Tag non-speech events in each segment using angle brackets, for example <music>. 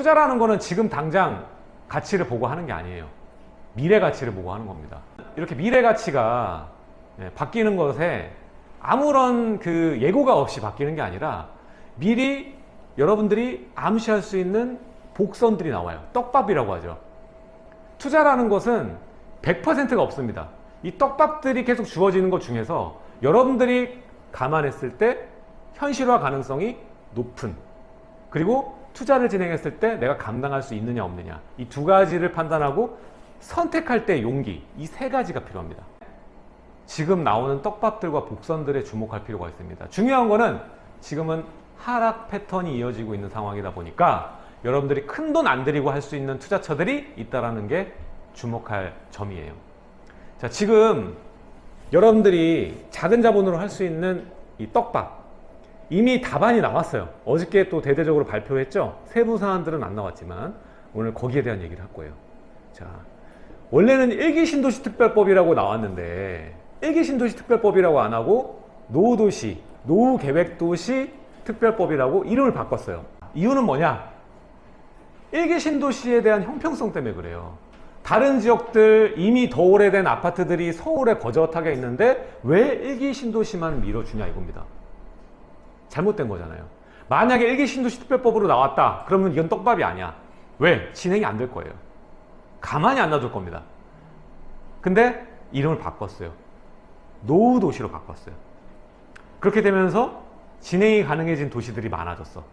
투자라는 거는 지금 당장 가치를 보고 하는 게 아니에요. 미래 가치를 보고 하는 겁니다. 이렇게 미래 가치가 예, 바뀌는 것에 아무런 그 예고가 없이 바뀌는 게 아니라 미리 여러분들이 암시할 수 있는 복선들이 나와요. 떡밥이라고 하죠. 투자라는 것은 100%가 없습니다. 이 떡밥들이 계속 주어지는 것 중에서 여러분들이 감안했을 때 현실화 가능성이 높은 그리고 투자를 진행했을 때 내가 감당할 수 있느냐 없느냐 이 두 가지를 판단하고 선택할 때 용기 이 세 가지가 필요합니다. 지금 나오는 떡밥들과 복선들에 주목할 필요가 있습니다. 중요한 거는 지금은 하락 패턴이 이어지고 있는 상황이다 보니까 여러분들이 큰 돈 안 들이고 할 수 있는 투자처들이 있다는 게 주목할 점이에요. 자, 지금 여러분들이 작은 자본으로 할 수 있는 이 떡밥 이미 답안이 나왔어요. 어저께 또 대대적으로 발표했죠. 세부 사안들은 안 나왔지만 오늘 거기에 대한 얘기를 할 거예요. 자, 원래는 일기 신도시 특별법이라고 나왔는데 일기 신도시 특별법이라고 안 하고 노후도시, 노후계획도시 특별법이라고 이름을 바꿨어요. 이유는 뭐냐? 일기 신도시에 대한 형평성 때문에 그래요. 다른 지역들 이미 더 오래된 아파트들이 서울에 거젓하게 있는데 왜 일기 신도시만 밀어주냐 이겁니다. 잘못된 거잖아요. 만약에 일기 신도시 특별법으로 나왔다. 그러면 이건 떡밥이 아니야. 왜? 진행이 안 될 거예요. 가만히 안 놔둘 겁니다. 근데 이름을 바꿨어요. 노후 도시로 바꿨어요. 그렇게 되면서 진행이 가능해진 도시들이 많아졌어.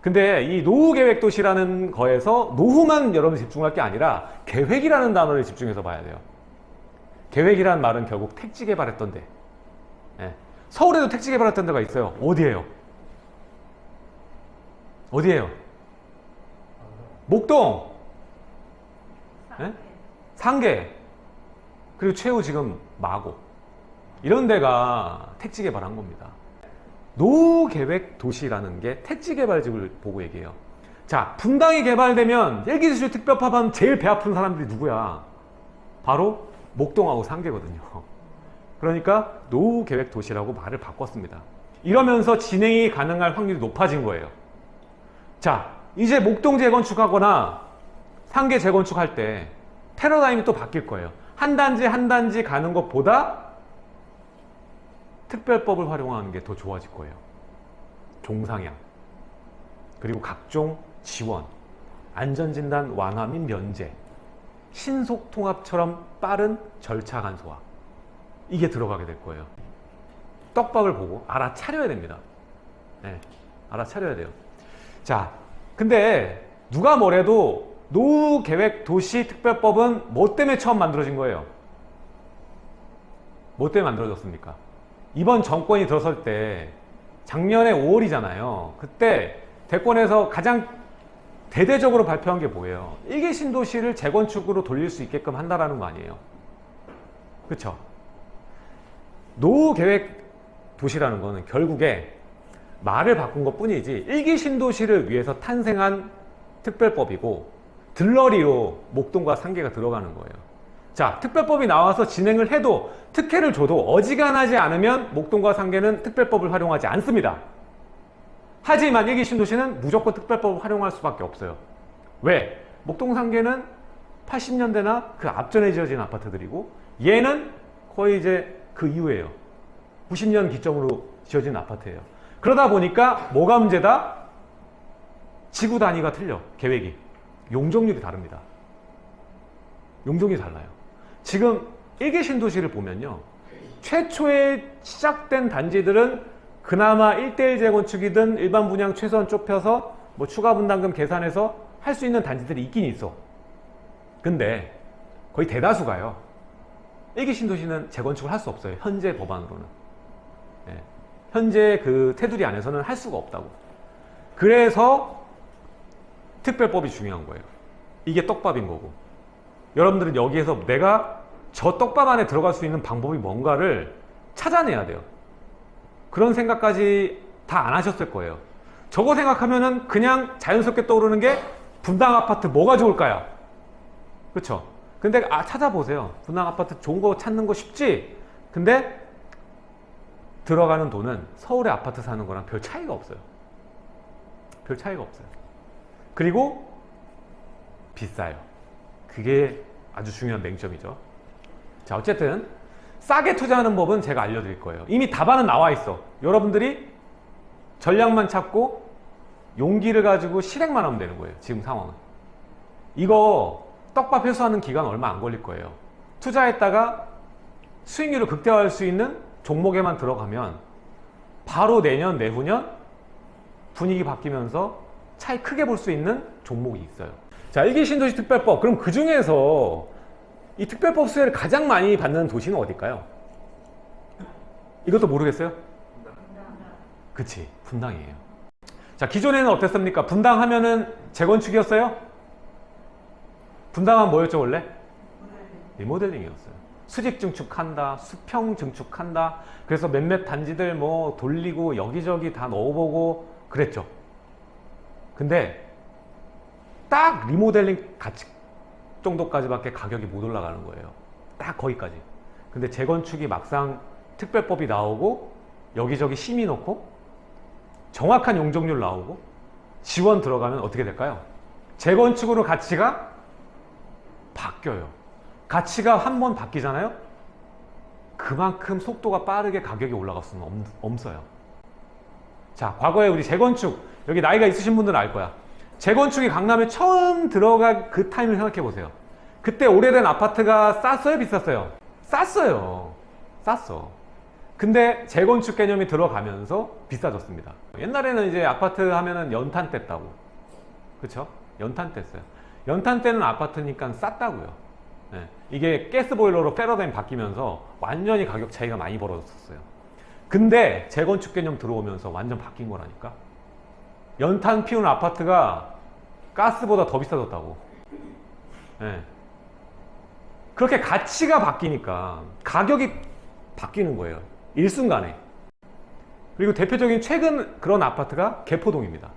근데 이 노후계획도시라는 거에서 노후만 여러분 집중할 게 아니라 계획이라는 단어를 집중해서 봐야 돼요. 계획이라는 말은 결국 택지 개발했던 데. 예. 서울에도 택지 개발했던 데가 있어요. 어디예요? 어디예요? 목동, 예? 상계, 그리고 최후 지금 마고 이런 데가 택지 개발한 겁니다. 노후계획 도시라는 게 택지 개발집을 보고 얘기해요. 자, 분당이 개발되면 일기도시 특별법하면 제일 배 아픈 사람들이 누구야? 바로 목동하고 상계거든요. 그러니까 노후 계획 도시라고 말을 바꿨습니다. 이러면서 진행이 가능할 확률이 높아진 거예요. 자, 이제 목동 재건축하거나 상계 재건축할 때 패러다임이 또 바뀔 거예요. 한 단지 한 단지 가는 것보다 특별법을 활용하는 게 더 좋아질 거예요. 종상향 그리고 각종 지원 안전진단 완화 및 면제 신속통합처럼 빠른 절차 간소화 이게 들어가게 될 거예요. 떡밥을 보고 알아차려야 됩니다. 네, 알아차려야 돼요. 자, 근데 누가 뭐래도 노후 계획 도시 특별법은 뭐 때문에 처음 만들어진 거예요? 뭐 때문에 만들어졌습니까? 이번 정권이 들어설 때 작년에 5월이잖아요. 그때 대권에서 가장 대대적으로 발표한 게 뭐예요? 일개 신도시를 재건축으로 돌릴 수 있게끔 한다라는 거 아니에요. 그렇죠? 노후계획 도시라는 거는 결국에 말을 바꾼 것 뿐이지 일기 신도시를 위해서 탄생한 특별법이고 들러리로 목동과 상계가 들어가는 거예요. 자, 특별법이 나와서 진행을 해도 특혜를 줘도 어지간하지 않으면 목동과 상계는 특별법을 활용하지 않습니다. 하지만 일기 신도시는 무조건 특별법을 활용할 수밖에 없어요. 왜? 목동 상계는 80년대나 그 앞전에 지어진 아파트들이고 얘는 거의 이제 그 이후에요. 90년 기점으로 지어진 아파트예요. 그러다 보니까 뭐가 문제다? 지구 단위가 틀려. 계획이. 용적률이 다릅니다. 용적률이 달라요. 지금 일개 신도시를 보면요. 최초에 시작된 단지들은 그나마 1대1 재건축이든 일반 분양 최소한 좁혀서 뭐 추가 분담금 계산해서 할 수 있는 단지들이 있긴 있어. 근데 거의 대다수가요. 일기 신도시는 재건축을 할 수 없어요. 현재 법안으로는. 예. 현재 그 테두리 안에서는 할 수가 없다고. 그래서 특별법이 중요한 거예요. 이게 떡밥인 거고. 여러분들은 여기에서 내가 저 떡밥 안에 들어갈 수 있는 방법이 뭔가를 찾아내야 돼요. 그런 생각까지 다 안 하셨을 거예요. 저거 생각하면은 그냥 자연스럽게 떠오르는 게 분당 아파트 뭐가 좋을까요? 그렇죠? 근데 아 찾아보세요. 분당 아파트 좋은 거 찾는 거 쉽지? 근데 들어가는 돈은 서울의 아파트 사는 거랑 별 차이가 없어요. 별 차이가 없어요. 그리고 비싸요. 그게 아주 중요한 맹점이죠. 자, 어쨌든 싸게 투자하는 법은 제가 알려드릴 거예요. 이미 답안은 나와 있어. 여러분들이 전략만 찾고 용기를 가지고 실행만 하면 되는 거예요. 지금 상황은. 이거 떡밥 회수하는 기간 얼마 안 걸릴 거예요. 투자했다가 수익률을 극대화할 수 있는 종목에만 들어가면 바로 내년, 내후년 분위기 바뀌면서 차이 크게 볼 수 있는 종목이 있어요. 자, 일기 신도시 특별법. 그럼 그 중에서 이 특별법 수혜를 가장 많이 받는 도시는 어딜까요? 이것도 모르겠어요? 그치, 분당이에요. 자, 기존에는 어땠습니까? 분당 하면은 재건축이었어요? 분당은 뭐였죠, 원래? 리모델링이었어요. 수직 증축한다, 수평 증축한다. 그래서 몇몇 단지들 뭐 돌리고 여기저기 다 넣어보고 그랬죠. 근데 딱 리모델링 가치 정도까지밖에 가격이 못 올라가는 거예요. 딱 거기까지. 근데 재건축이 막상 특별법이 나오고 여기저기 심의 넣고 정확한 용적률 나오고 지원 들어가면 어떻게 될까요? 재건축으로 가치가 바뀌어요. 가치가 한 번 바뀌잖아요? 그만큼 속도가 빠르게 가격이 올라갈 수는 없, 없어요. 자, 과거에 우리 재건축, 여기 나이가 있으신 분들은 알 거야. 재건축이 강남에 처음 들어간 그 타임을 생각해 보세요. 그때 오래된 아파트가 쌌어요? 비쌌어요? 쌌어요. 쌌어. 근데 재건축 개념이 들어가면서 비싸졌습니다. 옛날에는 이제 아파트 하면은 연탄 뗐다고. 그쵸? 연탄 뗐어요. 연탄 때는 아파트니까 쌌다고요. 네. 이게 가스보일러로 패러다임 바뀌면서 완전히 가격 차이가 많이 벌어졌어요. 근데 재건축 개념 들어오면서 완전 바뀐 거라니까. 연탄 피우는 아파트가 가스보다 더 비싸졌다고. 네. 그렇게 가치가 바뀌니까 가격이 바뀌는 거예요. 일순간에. 그리고 대표적인 최근 그런 아파트가 개포동입니다.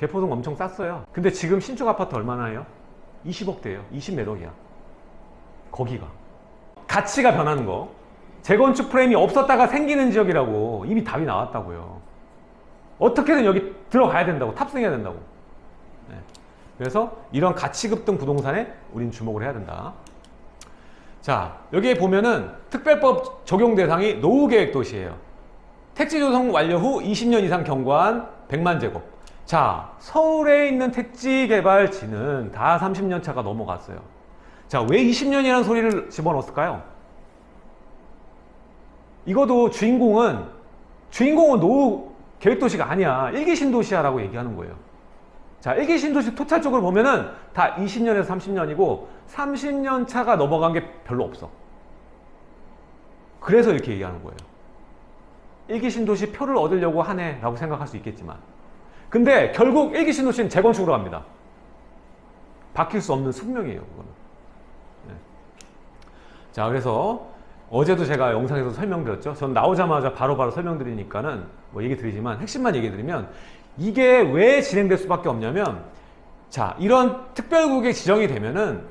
개포동 엄청 쌌어요. 근데 지금 신축 아파트 얼마나 해요? 20억대예요. 20매력이야. 거기가. 가치가 변하는 거. 재건축 프레임이 없었다가 생기는 지역이라고 이미 답이 나왔다고요. 어떻게든 여기 들어가야 된다고 탑승해야 된다고. 네. 그래서 이런 가치 급등 부동산에 우린 주목을 해야 된다. 자 여기에 보면은 특별법 적용 대상이 노후계획 도시예요. 택지 조성 완료 후 20년 이상 경과한 100만 제곱. 자 서울에 있는 택지 개발지는 다 30년 차가 넘어갔어요. 자 왜 20년이라는 소리를 집어넣었을까요? 이것도 주인공은 주인공은 노후 계획도시가 아니야. 일기 신도시야라고 얘기하는 거예요. 자, 일기 신도시 토탈적으로 보면은 다 20년에서 30년이고 30년 차가 넘어간 게 별로 없어. 그래서 이렇게 얘기하는 거예요. 일기 신도시 표를 얻으려고 하네 라고 생각할 수 있겠지만 근데 결국 일기 신도시는 재건축으로 갑니다. 바뀔 수 없는 숙명이에요. 그거는. 네. 자, 그래서 어제도 제가 영상에서 설명드렸죠. 전 나오자마자 바로바로 바로 설명드리니까는 뭐 얘기 드리지만 핵심만 얘기 드리면 이게 왜 진행될 수밖에 없냐면 자 이런 특별국에 지정이 되면은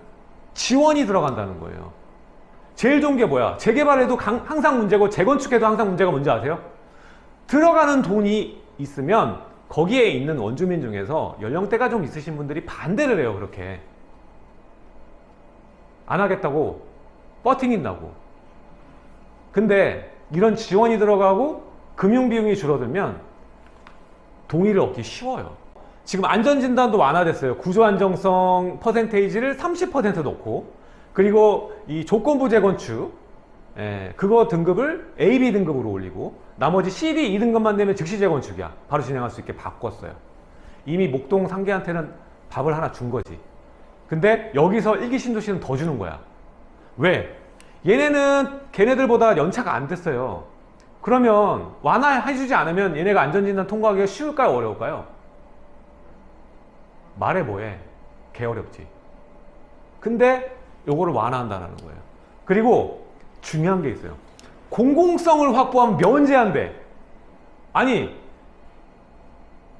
지원이 들어간다는 거예요. 제일 좋은 게 뭐야? 재개발에도 강, 항상 문제고 재건축에도 항상 문제가 뭔지 아세요? 들어가는 돈이 있으면 거기에 있는 원주민 중에서 연령대가 좀 있으신 분들이 반대를 해요 그렇게 안 하겠다고 버팅인다고 근데 이런 지원이 들어가고 금융 비용이 줄어들면 동의를 얻기 쉬워요. 지금 안전진단도 완화됐어요. 구조 안정성 퍼센테이지를 30% 놓고 그리고 이 조건부 재건축 예, 그거 등급을 AB 등급으로 올리고 나머지 CD 2등급만 되면 즉시 재건축이야. 바로 진행할 수 있게 바꿨어요. 이미 목동 상계한테는 밥을 하나 준 거지. 근데 여기서 일기 신도시는 더 주는 거야. 왜? 얘네는 걔네들보다 연차가 안 됐어요. 그러면 완화해주지 않으면 얘네가 안전진단 통과하기가 쉬울까요? 어려울까요? 말해 뭐해. 개 어렵지. 근데 요거를 완화한다는 거예요. 그리고 중요한 게 있어요. 공공성을 확보하면 면제한대. 아니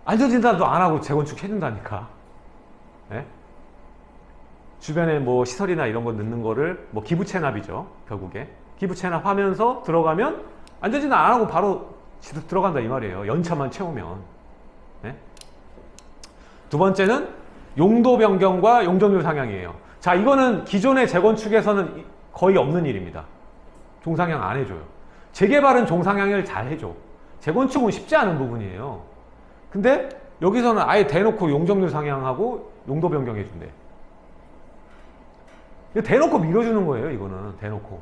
안전진단도 안 하고 재건축 해준다니까. 네? 주변에 뭐 시설이나 이런 거 넣는 거를 뭐 기부 체납이죠. 결국에. 기부 체납하면서 들어가면 안전진단 안 하고 바로 들어간다 이 말이에요. 연차만 채우면. 네? 두 번째는 용도 변경과 용적률 상향이에요. 자, 이거는 기존의 재건축에서는 이- 거의 없는 일입니다. 종상향 안 해줘요. 재개발은 종상향을 잘 해줘. 재건축은 쉽지 않은 부분이에요. 근데 여기서는 아예 대놓고 용적률 상향하고 용도 변경해 준대. 이거 대놓고 밀어주는 거예요, 이거는. 대놓고.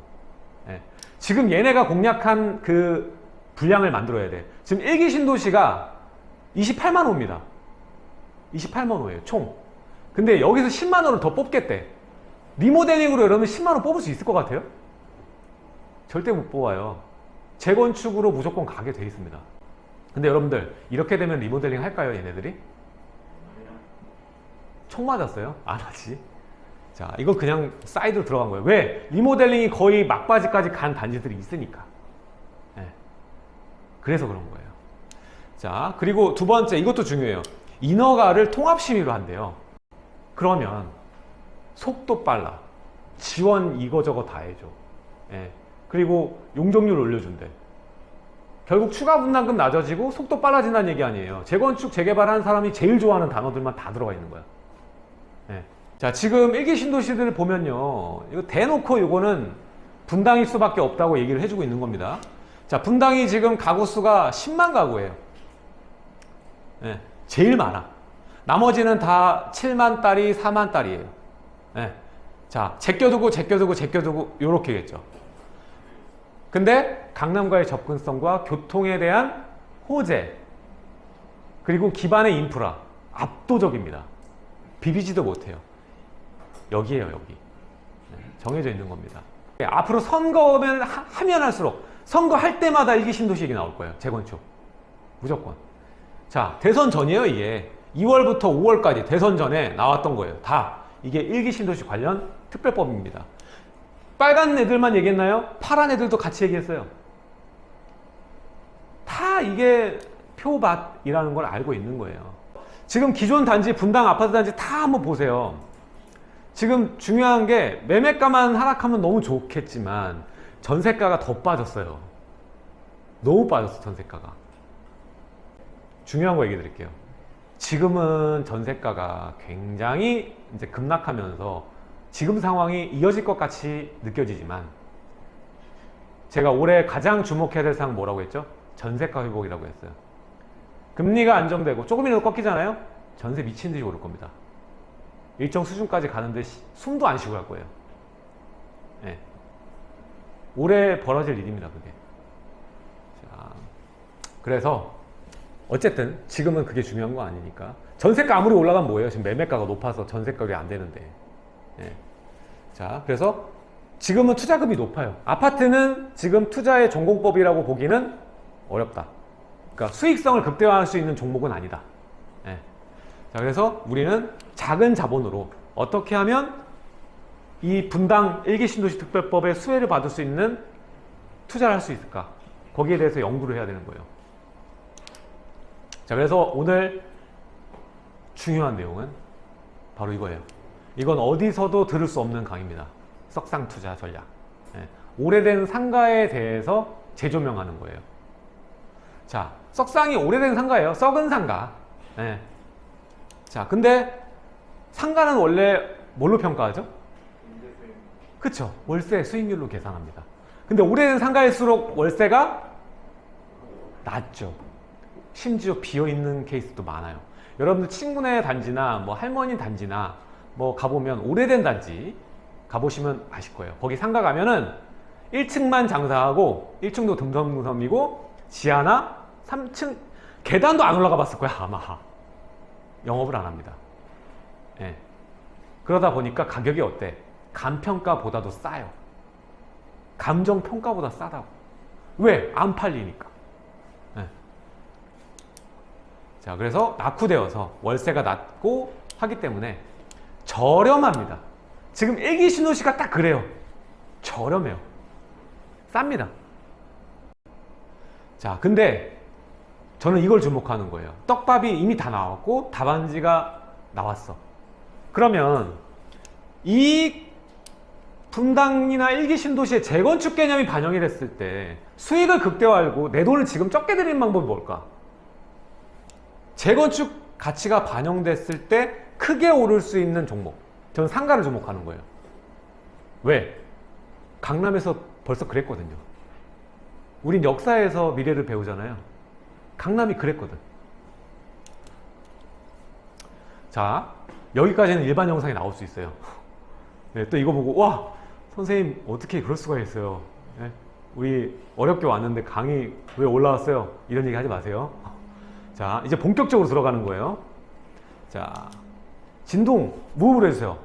예. 지금 얘네가 공략한 그 분량을 만들어야 돼. 지금 일기 신도시가 28만 호입니다. 28만 호예요, 총. 근데 여기서 10만 호를 더 뽑겠대. 리모델링으로 여러분 10만 호 뽑을 수 있을 것 같아요? 절대 못 뽑아요. 재건축으로 무조건 가게 돼 있습니다. 근데 여러분들 이렇게 되면 리모델링 할까요, 얘네들이? 총 맞았어요? 안 하지. 자, 이건 그냥 사이드로 들어간 거예요. 왜? 리모델링이 거의 막바지까지 간 단지들이 있으니까. 예. 그래서 그런 거예요. 자, 그리고 두 번째, 이것도 중요해요. 인허가를 통합심의로 한대요. 그러면 속도 빨라. 지원 이거저거 다 해줘. 예. 그리고 용적률 올려준대. 결국 추가 분담금 낮아지고 속도 빨라진다는 얘기 아니에요. 재건축, 재개발하는 사람이 제일 좋아하는 단어들만 다 들어가 있는 거야. 예. 자, 지금 일기 신도시들을 보면요. 이거 대놓고 이거는 분당일 수밖에 없다고 얘기를 해주고 있는 겁니다. 자, 분당이 지금 가구 수가 10만 가구예요. 예. 제일 많아. 나머지는 다 7만 딸이 4만 딸이에요. 예. 자, 제껴두고 제껴두고 제껴두고 요렇게겠죠. 근데 강남과의 접근성과 교통에 대한 호재 그리고 기반의 인프라 압도적입니다. 비비지도 못해요. 여기에요, 여기. 네, 정해져 있는 겁니다. 예, 앞으로 선거면 하- 하면 할수록 선거할 때마다 일기 신도시 얘기 나올 거예요. 재건축. 무조건. 자, 대선 전이에요, 이게. 2월부터 5월까지 대선 전에 나왔던 거예요. 다. 이게 일기 신도시 관련 특별법입니다. 빨간 애들만 얘기했나요? 파란 애들도 같이 얘기했어요. 다 이게 표밭이라는 걸 알고 있는 거예요. 지금 기존 단지, 분당 아파트 단지 다 한번 보세요. 지금 중요한 게 매매가만 하락하면 너무 좋겠지만 전세가가 더 빠졌어요. 너무 빠졌어, 전세가가. 중요한 거 얘기 드릴게요. 지금은 전세가가 굉장히 이제 급락하면서 지금 상황이 이어질 것 같이 느껴지지만 제가 올해 가장 주목해야 될 사항 뭐라고 했죠? 전세가 회복이라고 했어요. 금리가 안정되고 조금이라도 꺾이잖아요? 전세 미친 듯이 오를 겁니다. 일정 수준까지 가는데 시- 숨도 안 쉬고 갈 거예요. 예. 올해 벌어질 일입니다, 그게. 자, 그래서 어쨌든 지금은 그게 중요한 거 아니니까 전세가 아무리 올라가면 뭐예요? 지금 매매가가 높아서 전세가가 안 되는데. 예. 자, 그래서 지금은 투자금이 높아요. 아파트는 지금 투자의 전공법이라고 보기는 어렵다. 그러니까 수익성을 극대화할 수 있는 종목은 아니다. 예. 자, 그래서 우리는 작은 자본으로 어떻게 하면 이 분당 일기 신도시 특별법의 수혜를 받을 수 있는 투자를 할 수 있을까? 거기에 대해서 연구를 해야 되는 거예요. 자, 그래서 오늘 중요한 내용은 바로 이거예요. 이건 어디서도 들을 수 없는 강의입니다. 석상 투자 전략. 예. 오래된 상가에 대해서 재조명하는 거예요. 자, 석상이 오래된 상가예요. 썩은 상가. 예. 자, 근데 상가는 원래 뭘로 평가하죠? 그쵸. 월세 수익률로 계산합니다. 근데 오래된 상가일수록 월세가 낮죠. 심지어 비어있는 케이스도 많아요. 여러분들 친구네 단지나 뭐 할머니 단지나 뭐 가보면 오래된 단지 가보시면 아실 거예요. 거기 상가 가면은 1층만 장사하고 1층도 듬성듬성이고 지하나 3층 계단도 안 올라가 봤을 거야 아마 영업을 안 합니다. 예. 그러다 보니까 가격이 어때? 감평가보다도 싸요. 감정평가보다 싸다고. 왜? 안 팔리니까. 예. 자, 그래서 낙후되어서 월세가 낮고 하기 때문에 저렴합니다. 지금 일기 신도시가 딱 그래요. 저렴해요. 쌉니다. 자, 근데 저는 이걸 주목하는 거예요. 떡밥이 이미 다 나왔고 답안지가 나왔어. 그러면 이 분당이나 일기 신도시의 재건축 개념이 반영이 됐을 때 수익을 극대화하고 내 돈을 지금 적게 드리는 방법이 뭘까? 재건축 가치가 반영됐을 때 크게 오를 수 있는 종목. 저는 상가를 주목하는 거예요. 왜? 강남에서 벌써 그랬거든요. 우린 역사에서 미래를 배우잖아요. 강남이 그랬거든. 자, 여기까지는 일반 영상이 나올 수 있어요. <laughs> 네, 또 이거 보고, 와, 선생님, 어떻게 그럴 수가 있어요. 네, 우리 어렵게 왔는데 강의 왜 올라왔어요? 이런 얘기 하지 마세요. <laughs> 자, 이제 본격적으로 들어가는 거예요. 자, 진동, 무음으로 해주세요.